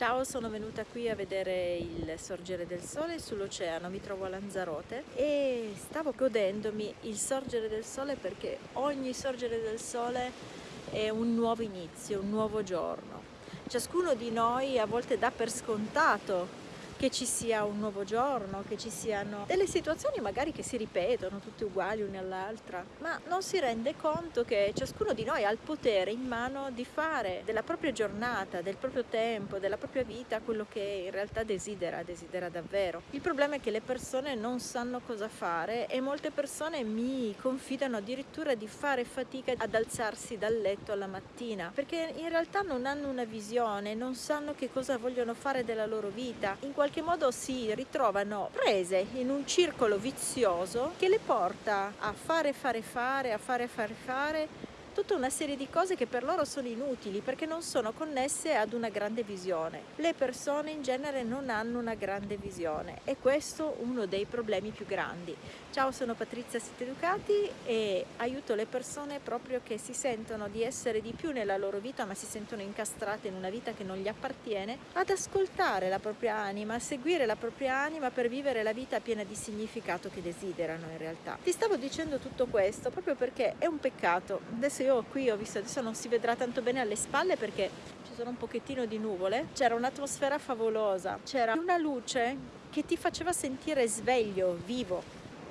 Ciao, sono venuta qui a vedere il sorgere del sole sull'oceano, mi trovo a Lanzarote e stavo godendomi il sorgere del sole perché ogni sorgere del sole è un nuovo inizio, un nuovo giorno. Ciascuno di noi a volte dà per scontato che ci sia un nuovo giorno, che ci siano delle situazioni magari che si ripetono, tutte uguali una all'altra, ma non si rende conto che ciascuno di noi ha il potere in mano di fare della propria giornata, del proprio tempo, della propria vita quello che in realtà desidera, desidera davvero. Il problema è che le persone non sanno cosa fare e molte persone mi confidano addirittura di fare fatica ad alzarsi dal letto alla mattina perché in realtà non hanno una visione, non sanno che cosa vogliono fare della loro vita. In qualche qualche modo si ritrovano prese in un circolo vizioso che le porta a fare fare fare, a fare fare fare tutta una serie di cose che per loro sono inutili perché non sono connesse ad una grande visione. Le persone in genere non hanno una grande visione e questo è uno dei problemi più grandi. Ciao, sono Patrizia Sitteducati e aiuto le persone proprio che si sentono di essere di più nella loro vita ma si sentono incastrate in una vita che non gli appartiene ad ascoltare la propria anima, a seguire la propria anima per vivere la vita piena di significato che desiderano in realtà. Ti stavo dicendo tutto questo proprio perché è un peccato. Adesso adesso io qui ho visto, adesso non si vedrà tanto bene alle spalle perché ci sono un pochettino di nuvole, c'era un'atmosfera favolosa, c'era una luce che ti faceva sentire sveglio, vivo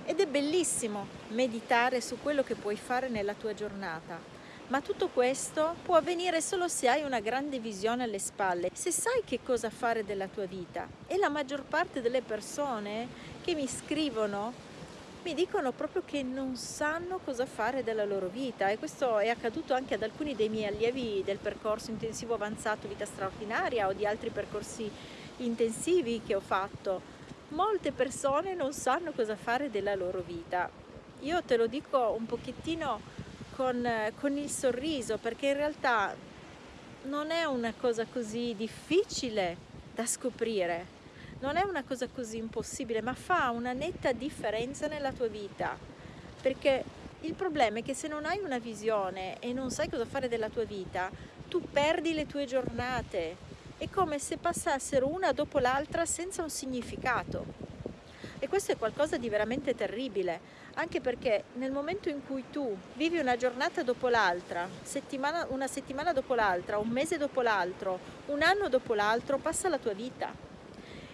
ed è bellissimo meditare su quello che puoi fare nella tua giornata. Ma tutto questo può avvenire solo se hai una grande visione alle spalle, se sai che cosa fare della tua vita. E la maggior parte delle persone che mi scrivono mi dicono proprio che non sanno cosa fare della loro vita e questo è accaduto anche ad alcuni dei miei allievi del percorso intensivo avanzato vita straordinaria o di altri percorsi intensivi che ho fatto. Molte persone non sanno cosa fare della loro vita. Io te lo dico un pochettino con, con il sorriso perché in realtà non è una cosa così difficile da scoprire non è una cosa così impossibile, ma fa una netta differenza nella tua vita. Perché il problema è che se non hai una visione e non sai cosa fare della tua vita, tu perdi le tue giornate. È come se passassero una dopo l'altra senza un significato. E questo è qualcosa di veramente terribile, anche perché nel momento in cui tu vivi una giornata dopo l'altra, settimana, una settimana dopo l'altra, un mese dopo l'altro, un anno dopo l'altro, passa la tua vita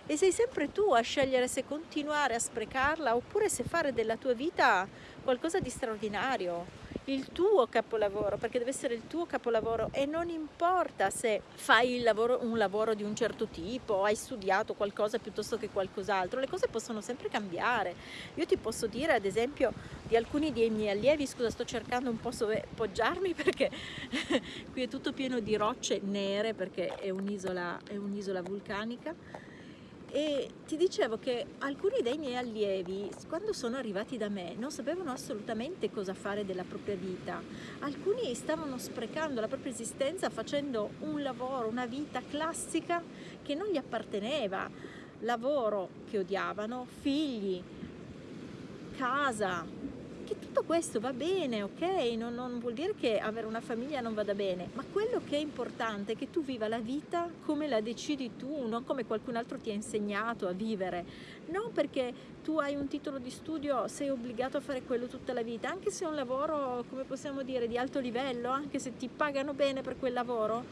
e sei sempre tu a scegliere se continuare a sprecarla oppure se fare della tua vita qualcosa di straordinario il tuo capolavoro, perché deve essere il tuo capolavoro e non importa se fai lavoro, un lavoro di un certo tipo, hai studiato qualcosa piuttosto che qualcos'altro, le cose possono sempre cambiare. Io ti posso dire ad esempio di alcuni dei miei allievi, scusa sto cercando un po' dove poggiarmi perché qui è tutto pieno di rocce nere perché è un'isola un vulcanica, e ti dicevo che alcuni dei miei allievi quando sono arrivati da me non sapevano assolutamente cosa fare della propria vita. Alcuni stavano sprecando la propria esistenza facendo un lavoro, una vita classica che non gli apparteneva. Lavoro che odiavano, figli, casa, che tutto questo va bene, ok? Non, non, vuol dire che avere una famiglia non vada bene, ma quello che è importante è che tu viva la vita come la decidi tu, non come qualcun altro ti ha insegnato a vivere. Non perché tu hai un titolo di studio sei obbligato a fare quello tutta la vita, anche se è un lavoro, come possiamo dire, di alto livello, anche se ti pagano bene per quel lavoro,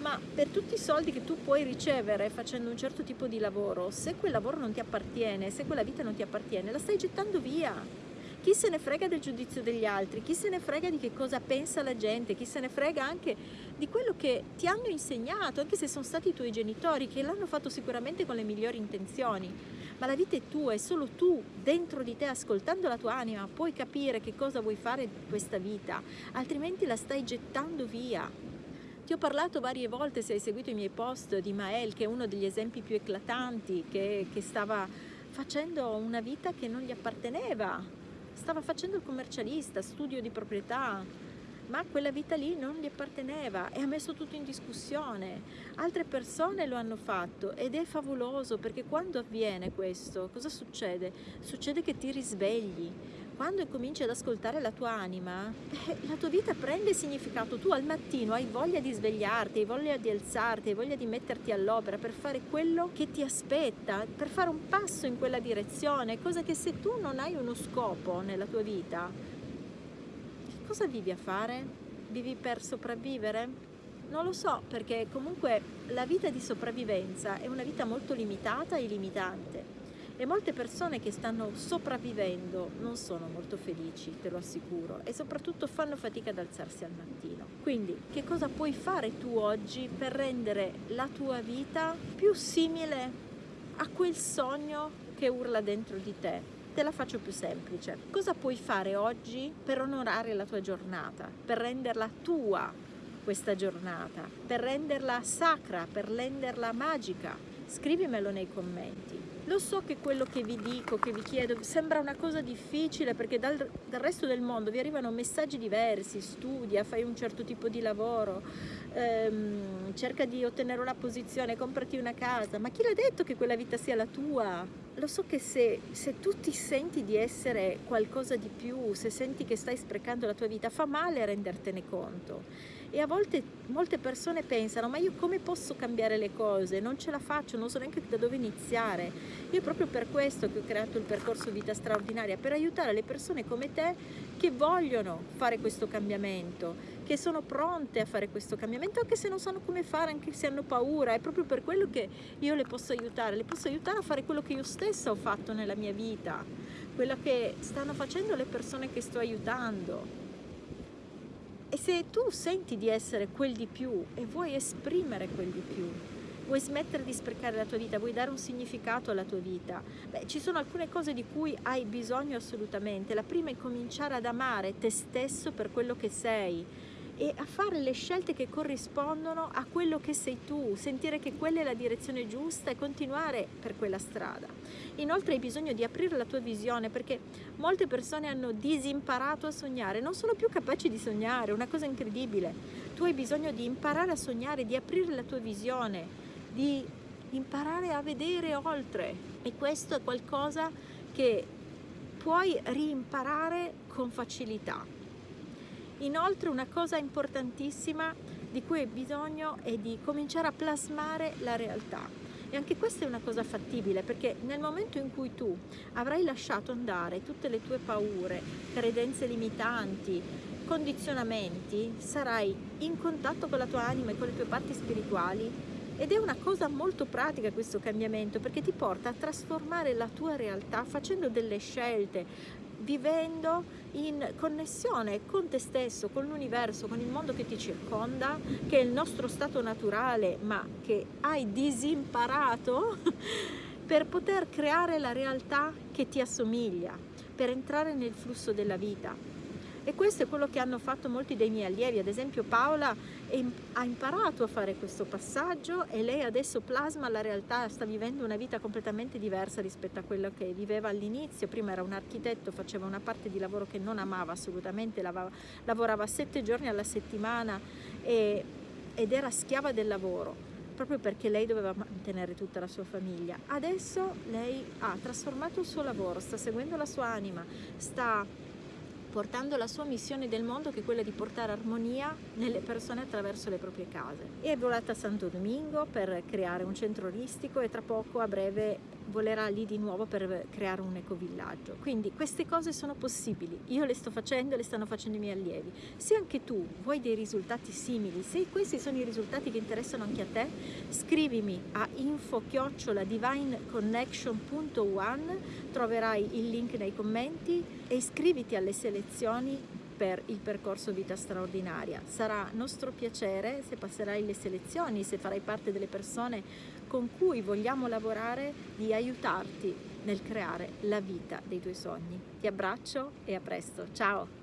ma per tutti i soldi che tu puoi ricevere facendo un certo tipo di lavoro, se quel lavoro non ti appartiene, se quella vita non ti appartiene, la stai gettando via chi se ne frega del giudizio degli altri, chi se ne frega di che cosa pensa la gente, chi se ne frega anche di quello che ti hanno insegnato, anche se sono stati i tuoi genitori, che l'hanno fatto sicuramente con le migliori intenzioni. Ma la vita è tua, è solo tu, dentro di te, ascoltando la tua anima, puoi capire che cosa vuoi fare di questa vita, altrimenti la stai gettando via. Ti ho parlato varie volte, se hai seguito i miei post, di Mael, che è uno degli esempi più eclatanti, che, che stava facendo una vita che non gli apparteneva, stava facendo il commercialista, studio di proprietà, ma quella vita lì non gli apparteneva e ha messo tutto in discussione. Altre persone lo hanno fatto ed è favoloso perché quando avviene questo, cosa succede? Succede che ti risvegli. Quando cominci ad ascoltare la tua anima, eh, la tua vita prende significato. Tu al mattino hai voglia di svegliarti, hai voglia di alzarti, hai voglia di metterti all'opera per fare quello che ti aspetta, per fare un passo in quella direzione, cosa che se tu non hai uno scopo nella tua vita, cosa vivi a fare? Vivi per sopravvivere? Non lo so, perché comunque la vita di sopravvivenza è una vita molto limitata e limitante e molte persone che stanno sopravvivendo non sono molto felici, te lo assicuro, e soprattutto fanno fatica ad alzarsi al mattino. Quindi che cosa puoi fare tu oggi per rendere la tua vita più simile a quel sogno che urla dentro di te? Te la faccio più semplice. Cosa puoi fare oggi per onorare la tua giornata, per renderla tua questa giornata, per renderla sacra, per renderla magica? Scrivimelo nei commenti. Lo so che quello che vi dico, che vi chiedo, sembra una cosa difficile perché dal, dal resto del mondo vi arrivano messaggi diversi, studia, fai un certo tipo di lavoro, ehm, cerca di ottenere una posizione, comprati una casa, ma chi l'ha detto che quella vita sia la tua? Lo so che se, se tu ti senti di essere qualcosa di più, se senti che stai sprecando la tua vita, fa male rendertene conto. E a volte molte persone pensano ma io come posso cambiare le cose? Non ce la faccio non so neanche da dove iniziare. Io proprio per questo che ho creato il percorso vita straordinaria per aiutare le persone come te che vogliono fare questo cambiamento che sono pronte a fare questo cambiamento anche se non sanno come fare anche se hanno paura. È proprio per quello che io le posso aiutare le posso aiutare a fare quello che io stessa ho fatto nella mia vita quello che stanno facendo le persone che sto aiutando. E se tu senti di essere quel di più e vuoi esprimere quel di più, vuoi smettere di sprecare la tua vita, vuoi dare un significato alla tua vita, beh, ci sono alcune cose di cui hai bisogno assolutamente. La prima è cominciare ad amare te stesso per quello che sei, e a fare le scelte che corrispondono a quello che sei tu, sentire che quella è la direzione giusta e continuare per quella strada. Inoltre hai bisogno di aprire la tua visione perché molte persone hanno disimparato a sognare, non sono più capaci di sognare, una cosa incredibile. Tu hai bisogno di imparare a sognare, di aprire la tua visione, di imparare a vedere oltre e questo è qualcosa che puoi rimparare con facilità. Inoltre una cosa importantissima di cui hai bisogno è di cominciare a plasmare la realtà. E anche questa è una cosa fattibile perché nel momento in cui tu avrai lasciato andare tutte le tue paure, credenze limitanti, condizionamenti, sarai in contatto con la tua anima e con le tue parti spirituali ed è una cosa molto pratica questo cambiamento perché ti porta a trasformare la tua realtà facendo delle scelte, vivendo in connessione con te stesso, con l'universo, con il mondo che ti circonda, che è il nostro stato naturale, ma che hai disimparato per poter creare la realtà che ti assomiglia, per entrare nel flusso della vita. E questo è quello che hanno fatto molti dei miei allievi, ad esempio Paola ha imparato a fare questo passaggio e lei adesso plasma la realtà, sta vivendo una vita completamente diversa rispetto a quello che viveva all'inizio, prima era un architetto, faceva una parte di lavoro che non amava assolutamente, lavorava sette giorni alla settimana e, ed era schiava del lavoro proprio perché lei doveva mantenere tutta la sua famiglia. Adesso lei ha trasformato il suo lavoro, sta seguendo la sua anima, sta portando la sua missione del mondo che è quella di portare armonia nelle persone attraverso le proprie case. E è volata a Santo Domingo per creare un centro oristico e tra poco a breve volerà lì di nuovo per creare un ecovillaggio. Quindi queste cose sono possibili, io le sto facendo, le stanno facendo i miei allievi. Se anche tu vuoi dei risultati simili, se questi sono i risultati che interessano anche a te, scrivimi a info-divineconnection.one, troverai il link nei commenti e iscriviti alle selezioni per il percorso Vita Straordinaria. Sarà nostro piacere se passerai le selezioni, se farai parte delle persone con cui vogliamo lavorare, di aiutarti nel creare la vita dei tuoi sogni. Ti abbraccio e a presto. Ciao!